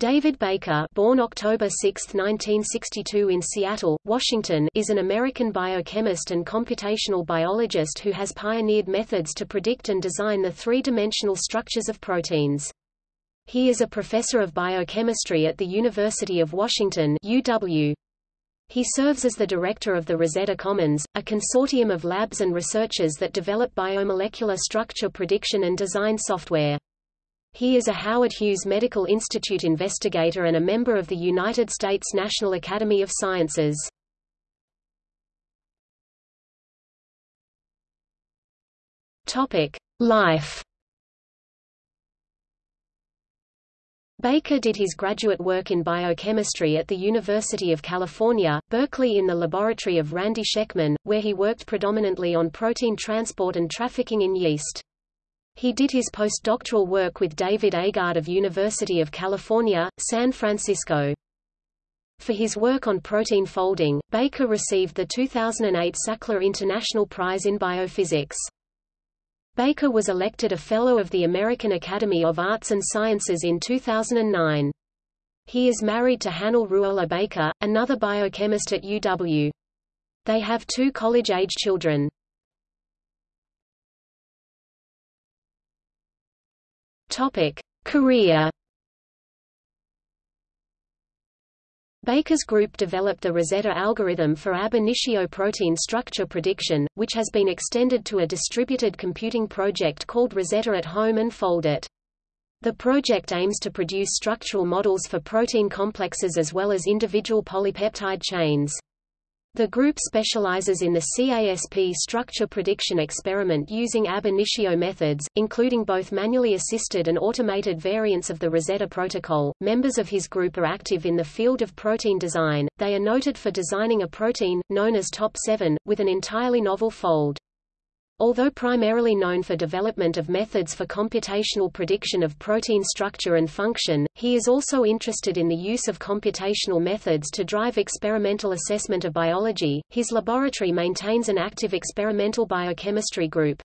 David Baker born October 6, 1962 in Seattle, Washington is an American biochemist and computational biologist who has pioneered methods to predict and design the three-dimensional structures of proteins. He is a professor of biochemistry at the University of Washington UW. He serves as the director of the Rosetta Commons, a consortium of labs and researchers that develop biomolecular structure prediction and design software. He is a Howard Hughes Medical Institute investigator and a member of the United States National Academy of Sciences. Life. Baker did his graduate work in biochemistry at the University of California, Berkeley in the laboratory of Randy Schekman, where he worked predominantly on protein transport and trafficking in yeast. He did his postdoctoral work with David Agard of University of California, San Francisco. For his work on protein folding, Baker received the 2008 Sackler International Prize in Biophysics. Baker was elected a Fellow of the American Academy of Arts and Sciences in 2009. He is married to Hannele Ruohola-Baker, another biochemist at UW. They have two college-age children. Topic: Career. Baker's group developed the Rosetta algorithm for ab initio protein structure prediction, which has been extended to a distributed computing project called Rosetta at Home and Foldit. The project aims to produce structural models for protein complexes as well as individual polypeptide chains. The group specializes in the CASP structure prediction experiment using ab initio methods, including both manually assisted and automated variants of the Rosetta protocol. Members of his group are active in the field of protein design. They are noted for designing a protein, known as Top7, with an entirely novel fold. Although primarily known for development of methods for computational prediction of protein structure and function, he is also interested in the use of computational methods to drive experimental assessment of biology. His laboratory maintains an active experimental biochemistry group.